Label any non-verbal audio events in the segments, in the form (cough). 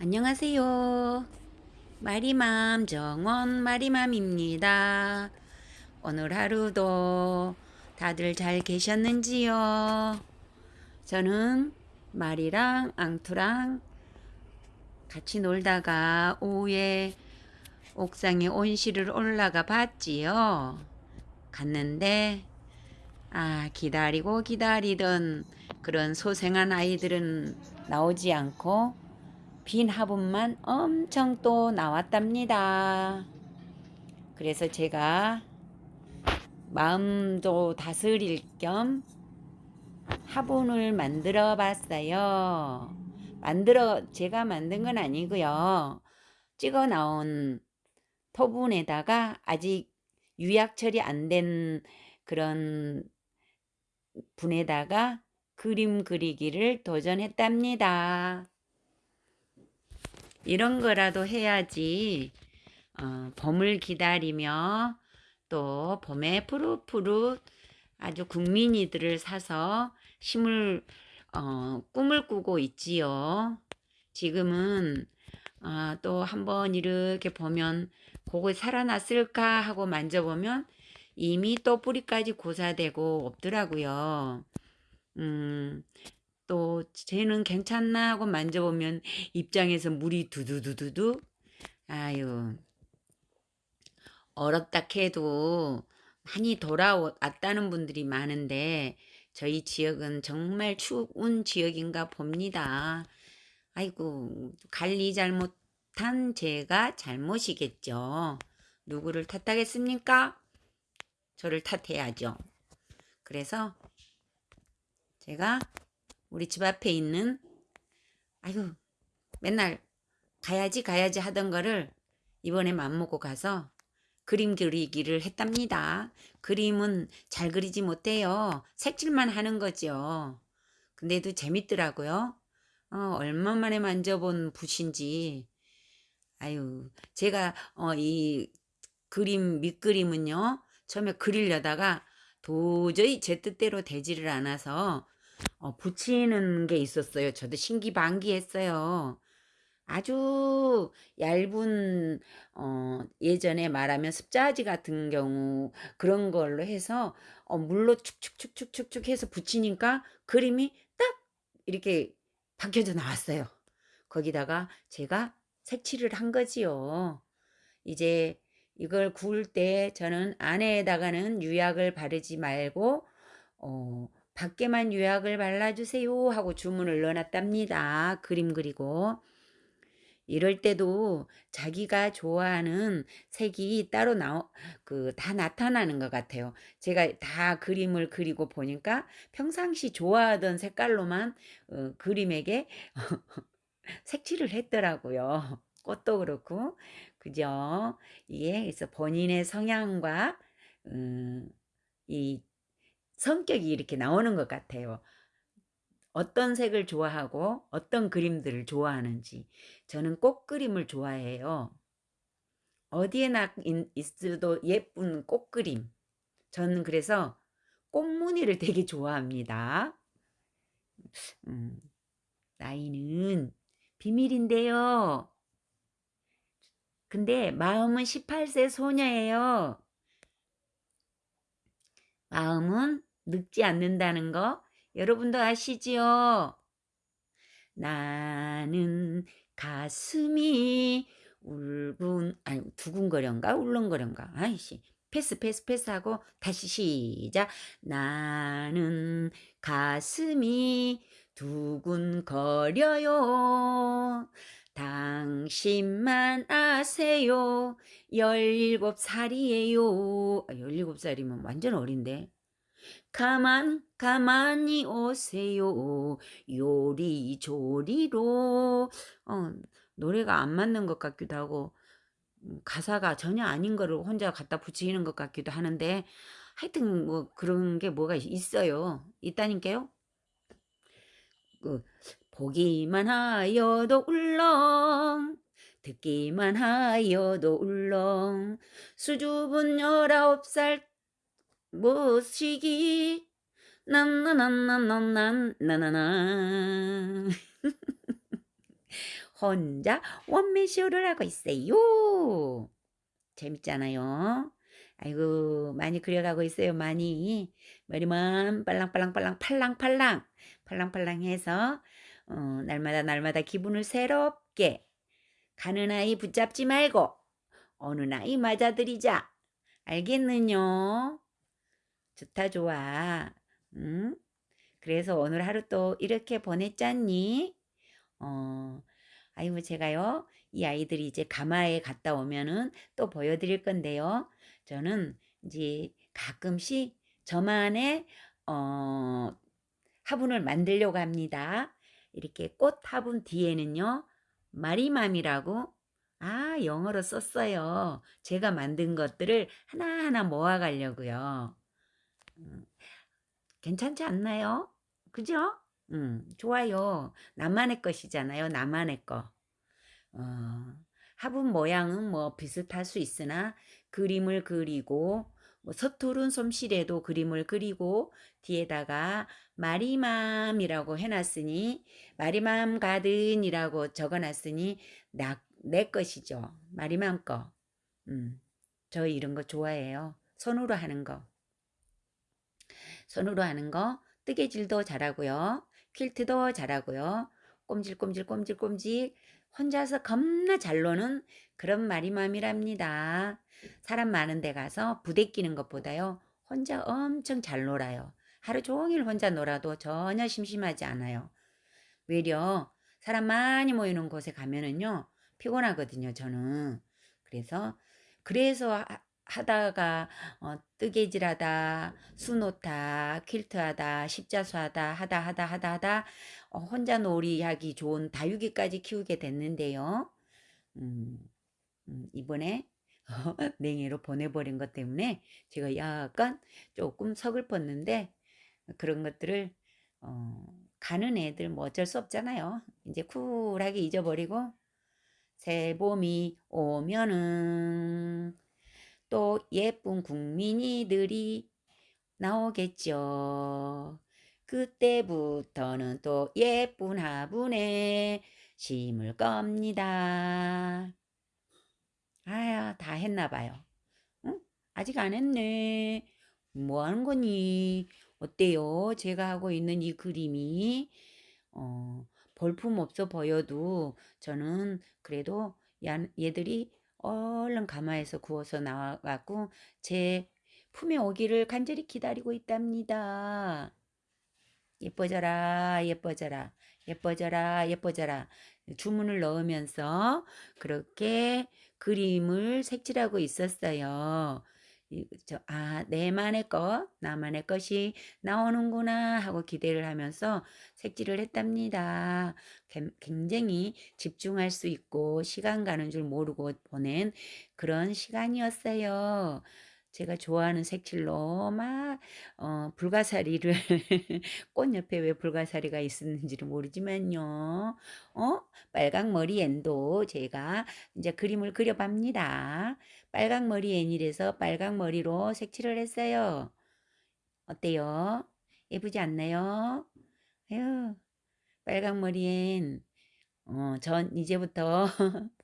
안녕하세요. 마리맘 정원 마리맘입니다. 오늘 하루도 다들 잘 계셨는지요? 저는 마리랑 앙투랑 같이 놀다가 오후에 옥상에 온실을 올라가 봤지요. 갔는데 아 기다리고 기다리던 그런 소생한 아이들은 나오지 않고 빈 화분만 엄청 또 나왔답니다. 그래서 제가 마음도 다스릴 겸 화분을 만들어 봤어요. 만들어 제가 만든 건 아니고요. 찍어 나온 토분에다가 아직 유약 처리 안 된 그런 분에다가 그림 그리기를 도전했답니다. 이런 거라도 해야지 어, 봄을 기다리며 또 봄에 푸릇푸릇 아주 국민이들을 사서 심을 어, 꿈을 꾸고 있지요. 지금은 어, 또 한번 이렇게 보면 그거 살아났을까 하고 만져보면 이미 또 뿌리까지 고사되고 없더라고요. 음, 또 쟤는 괜찮나 하고 만져보면 입장에서 물이 두두두두두 아유 어렵다 해도 많이 돌아왔다는 분들이 많은데 저희 지역은 정말 추운 지역인가 봅니다. 아이고 관리 잘못한 제가 잘못이겠죠. 누구를 탓하겠습니까? 저를 탓해야죠. 그래서 제가 우리 집 앞에 있는 아이고 맨날 가야지 가야지 하던 거를 이번에 맘먹고 가서 그림 그리기를 했답니다. 그림은 잘 그리지 못해요. 색칠만 하는 거죠. 근데도 재밌더라고요. 어, 얼마 만에 만져본 붓인지. 아유, 제가 어, 이 그림 밑그림은요. 처음에 그리려다가 도저히 제 뜻대로 되지를 않아서 어, 붙이는 게 있었어요. 저도 신기반기했어요. 아주 얇은 어, 예전에 말하면 습자지 같은 경우 그런 걸로 해서 어, 물로 축축축축축축 해서 붙이니까 그림이 딱 이렇게 박혀져 나왔어요. 거기다가 제가 색칠을 한 거지요. 이제 이걸 구울 때 저는 안에다가는 유약을 바르지 말고 어, 밖에만 유약을 발라주세요 하고 주문을 넣어놨답니다. 그림 그리고 이럴 때도 자기가 좋아하는 색이 따로 나오 그 다 나타나는 것 같아요. 제가 다 그림을 그리고 보니까 평상시 좋아하던 색깔로만 어, 그림에게 (laughs) 색칠을 했더라고요. 꽃도 그렇고 그죠? 이게 그래서 본인의 성향과 음, 이 성격이 이렇게 나오는 것 같아요. 어떤 색을 좋아하고 어떤 그림들을 좋아하는지 저는 꽃그림을 좋아해요. 어디에나 있어도 예쁜 꽃그림 저는 그래서 꽃무늬를 (laughs) 되게 좋아합니다. 음, 나이는 비밀인데요. 근데 마음은 18세 소녀예요. 마음은 늙지 않는다는 거? 여러분도 아시지요? 나는 가슴이 울분 아니 두근거려인가? 울렁거려인가? 아이씨 패스 패스 패스하고 다시 시작. 나는 가슴이 두근거려요. 당신만 아세요. 열일곱 살이에요. 아, 열일곱 살이면 완전 어린데 가만 가만히 오세요. 요리조리로. 어, 노래가 안 맞는 것 같기도 하고 음, 가사가 전혀 아닌 거를 혼자 갖다 붙이는 것 같기도 하는데 하여튼 뭐 그런 게 뭐가 있어요. 있다니까요. 그 보기만 하여도 울렁 듣기만 하여도 울렁. 수줍은 열아홉 살 무시기 난나난나난난나나나 (laughs) 혼자 원맨쇼를 하고 있어요. 재밌잖아요. 아이고 많이 그려가고 있어요. 많이 머리만 빨랑빨랑빨랑 팔랑팔랑 팔랑팔랑해서 어, 날마다 날마다 기분을 새롭게 가는 아이 붙잡지 말고 어느 나이 맞아들이자. 알겠느뇨? 좋다 좋아. 응? 그래서 오늘 하루 또 이렇게 보냈잖니? 어, 아이고 제가요. 이 아이들이 이제 가마에 갔다 오면은 또 보여드릴 건데요. 저는 이제 가끔씩 저만의 어, 화분을 만들려고 합니다. 이렇게 꽃 화분 뒤에는요. 마리맘이라고 아 영어로 썼어요. 제가 만든 것들을 하나하나 모아가려고요. 음, 괜찮지 않나요? 그죠? 음, 좋아요. 나만의 것이잖아요. 나만의 거. 어, 화분 모양은 뭐 비슷할 수 있으나 그림을 그리고 뭐 서투른 솜씨에도 그림을 그리고 뒤에다가 마리맘이라고 해놨으니 마리맘 가든이라고 적어놨으니 나, 내 것이죠. 마리맘 거. 음, 저 이런 거 좋아해요. 손으로 하는 거. 손으로 하는 거 뜨개질도 잘하고요. 퀼트도 잘하고요. 꼼질꼼질 꼼질꼼질 혼자서 겁나 잘 노는 그런 마리맘이랍니다. 사람 많은 데 가서 부대 끼는 것보다요. 혼자 엄청 잘 놀아요. 하루 종일 혼자 놀아도 전혀 심심하지 않아요. 외려 사람 많이 모이는 곳에 가면은요. 피곤하거든요. 저는. 그래서 그래서 하다가 어, 뜨개질하다, 수놓다, 퀼트하다, 십자수하다 하다 하다 하다 하다 어, 혼자 놀이하기 좋은 다육이까지 키우게 됐는데요. 음, 음, 이번에 (laughs) 냉해로 보내버린 것 때문에 제가 약간 조금 서글펐는데 그런 것들을 어, 가는 애들 뭐 어쩔 수 없잖아요. 이제 쿨하게 잊어버리고 새 봄이 오면은 또 예쁜 국민이들이 나오겠죠. 그때부터는 또 예쁜 화분에 심을 겁니다. 아야, 다 했나 봐요. 응? 아직 안 했네. 뭐 하는 거니? 어때요? 제가 하고 있는 이 그림이 어, 볼품 없어 보여도 저는 그래도 얘들이 얼른 가마에서 구워서 나와갖고 제 품에 오기를 간절히 기다리고 있답니다. 예뻐져라 예뻐져라 예뻐져라 예뻐져라 주문을 넣으면서 그렇게 그림을 색칠하고 있었어요. 아, 내만의 것, 나만의 것이 나오는구나 하고 기대를 하면서 색칠을 했답니다. 굉장히 집중할 수 있고 시간 가는 줄 모르고 보낸 그런 시간이었어요. 제가 좋아하는 색칠로 막 어, 불가사리를 (laughs) 꽃 옆에 왜 불가사리가 있었는지는 모르지만요. 어? 빨강머리 앤도 제가 이제 그림을 그려봅니다. 빨강머리 앤이래서 빨강머리로 색칠을 했어요. 어때요? 예쁘지 않나요? 에휴, 빨강머리 앤. 어, 전 이제부터 (laughs)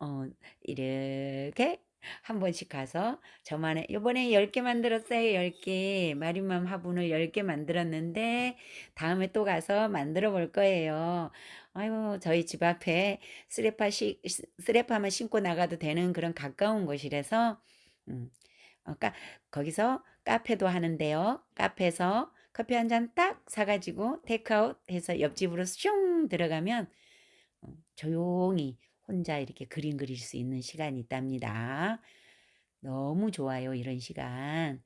어, 이렇게 한 번씩 가서 저만의 요번에 10개 만들었어요. 10개. 마리맘 화분을 10개 만들었는데 다음에 또 가서 만들어 볼 거예요. 아유, 저희 집 앞에 쓰레파 시, 쓰레파만 신고 나가도 되는 그런 가까운 곳이라서 음, 어, 까, 거기서 카페도 하는데요. 카페에서 커피 한 잔 딱 사가지고 테이크아웃 해서 옆집으로 슝 들어가면 어, 조용히 혼자 이렇게 그림 그릴 수 있는 시간이 있답니다. 너무 좋아요. 이런 시간.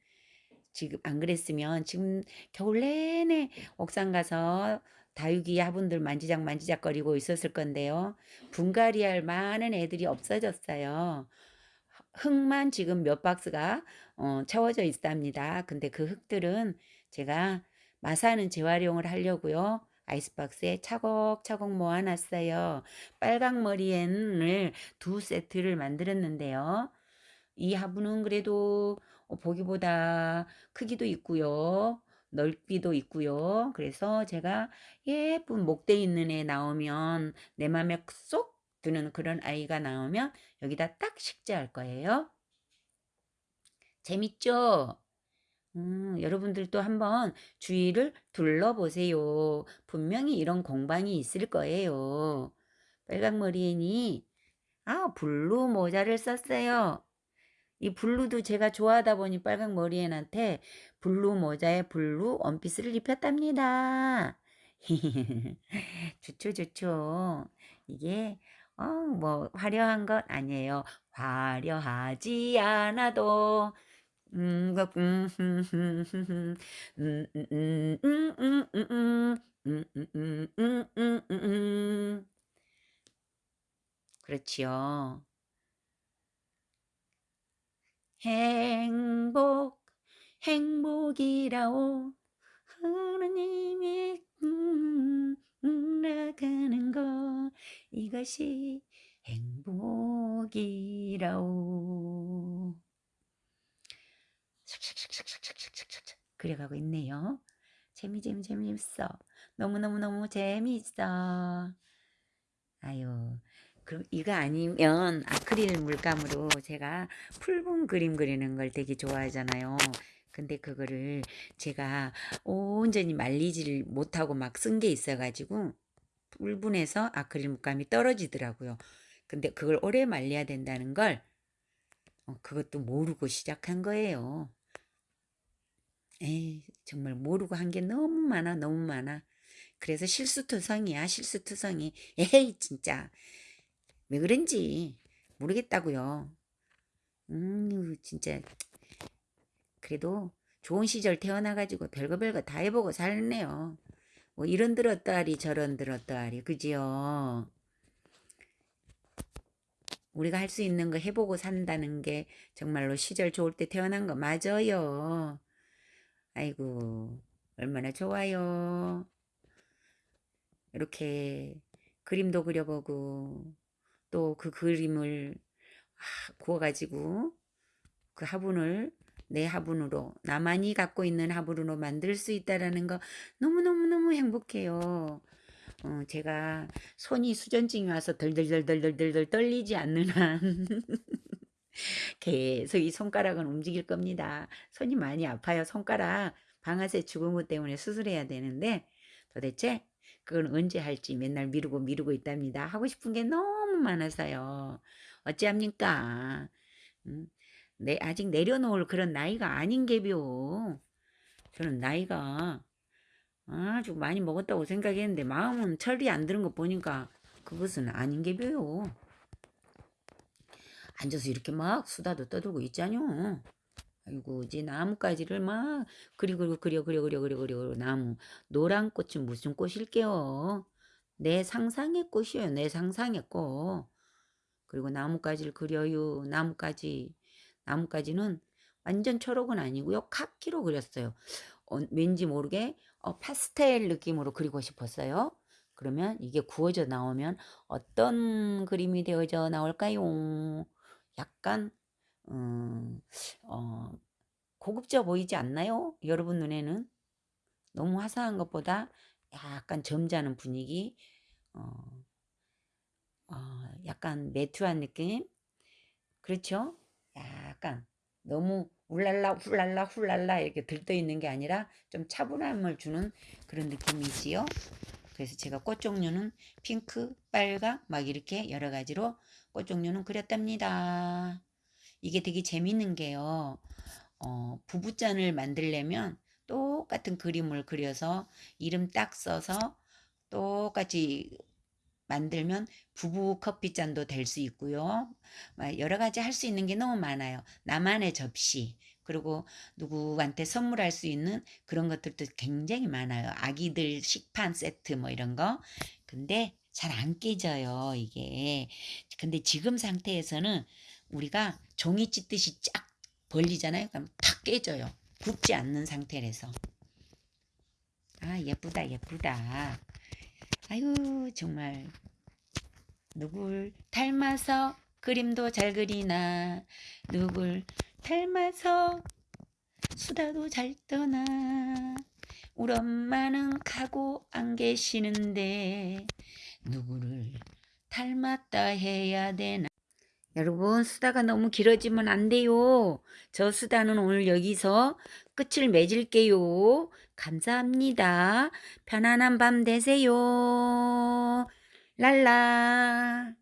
지금 안 그랬으면 지금 겨울 내내 옥상 가서 다육이 화분들 만지작 만지작 거리고 있었을 건데요. 분갈이 할 많은 애들이 없어졌어요. 흙만 지금 몇 박스가 어, 채워져 있답니다. 근데 그 흙들은 제가 마사는 재활용을 하려고요. 아이스박스에 차곡차곡 모아놨어요. 빨강머리엔을 두 세트를 만들었는데요. 이 화분은 그래도 보기보다 크기도 있고요. 넓이도 있고요. 그래서 제가 예쁜 목대 있는 애 나오면 내 맘에 쏙 드는 그런 아이가 나오면 여기다 딱 식재할 거예요. 재밌죠? 음, 여러분들도 한번 주위를 둘러보세요. 분명히 이런 공방이 있을 거예요. 빨강머리 앤이, 아, blue 모자를 썼어요. 이 blue도 제가 좋아하다 보니 빨강머리 앤한테 blue 모자에 blue 원피스를 입혔답니다. (laughs) 좋죠, 좋죠. 이게, 어, 뭐, 화려한 것 아니에요. 화려하지 않아도, 음, 그, 음, 음, 음, 음, 음, 음, 음, 음, 음, 음, 음, 음, 음, 음, 음, 음, 음. 그렇지요. 행복, 행복이라오. 하나님이 음, 음, 나가는 것 이것이 행복이라오. 그래가고 있네요. 재미 재미 재미있어. 너무너무너무 재미있어. 아유 그럼 이거 아니면 아크릴 물감으로 제가 붉은 그림 그리는 걸 되게 좋아하잖아요. 근데 그거를 제가 온전히 말리지를 못하고 막 쓴 게 있어가지고 불분해서 아크릴 물감이 떨어지더라고요. 근데 그걸 오래 말려야 된다는 걸 어, 그것도 모르고 시작한 거예요. 에이, 정말 모르고 한 게 너무 많아, 너무 많아. 그래서 실수투성이야, 실수투성이. 에이, 진짜. 왜 그런지 모르겠다고요. 음, 진짜. 그래도 좋은 시절 태어나가지고 별거 별거 다 해보고 살네요. 뭐 이런 들었다리 저런 들었다리 그지요. 우리가 할 수 있는 거 해보고 산다는 게 정말로 시절 좋을 때 태어난 거 맞아요. 아이고 얼마나 좋아요. 이렇게 그림도 그려보고 또 그 그림을 구워가지고 그 화분을 내 화분으로 나만이 갖고 있는 화분으로 만들 수 있다라는 거 너무너무너무 행복해요. 어, 제가 손이 수전증이 와서 덜덜덜덜덜덜 떨리지 않는 한 (laughs) 계속 이 손가락은 움직일 겁니다. 손이 많이 아파요. 손가락 방아쇠 것 때문에 수술해야 되는데 도대체 그건 언제 할지 맨날 미루고 미루고 있답니다. 하고 싶은 게 너무 많아서요. 어찌합니까? 음, 내, 아직 내려놓을 그런 나이가 아닌 게비요. 저는 나이가 아주 많이 먹었다고 생각했는데 마음은 철이 안 드는 거 보니까 그것은 아닌 게벼요. 앉아서 이렇게 막 수다도 떠들고 있잖요. 아이고 이제 나뭇가지를 막 그리고 그려 그려 그려 그려 그려 나무 노란 꽃은 무슨 꽃일게요. 내 상상의 꽃이에요. 내 상상의 꽃. 그리고 나뭇가지를 그려요. 나뭇가지. 나뭇가지는 완전 초록은 아니고요. 카키로 그렸어요. 어, 왠지 모르게 어, 파스텔 느낌으로 그리고 싶었어요. 그러면 이게 구워져 나오면 어떤 그림이 되어져 나올까요? 약간 음, 어, 고급져 보이지 않나요? 여러분 눈에는 너무 화사한 것보다 약간 점잖은 분위기, 어, 어, 약간 매트한 느낌, 그렇죠? 약간 너무 울랄라 훌랄라 훌랄라 이렇게 들떠 있는 게 아니라 좀 차분함을 주는 그런 느낌이지요. 그래서 제가 꽃 종류는 핑크, 빨강 막 이렇게 여러 가지로 꽃 종류는 그렸답니다. 이게 되게 재밌는 게요. 어, 부부잔을 만들려면 똑같은 그림을 그려서 이름 딱 써서 똑같이 만들면 부부 커피잔도 될 수 있고요. 여러 가지 할 수 있는 게 너무 많아요. 나만의 접시, 그리고 누구한테 선물할 수 있는 그런 것들도 굉장히 많아요. 아기들 식판 세트 뭐 이런 거. 근데 잘 안 깨져요, 이게. 근데 지금 상태에서는 우리가 종이 찢듯이 쫙 벌리잖아요. 그럼 탁 깨져요. 굽지 않는 상태라서. 아, 예쁘다, 예쁘다. 아유, 정말. 누굴 닮아서 그림도 잘 그리나, 누굴 닮아서 수다도 잘 떠나. 우리 엄마는 가고 안 계시는데 누구를 닮았다 해야 되나? 여러분 수다가 너무 길어지면 안 돼요. 저 수다는 오늘 여기서 끝을 맺을게요. 감사합니다. 편안한 밤 되세요. 랄라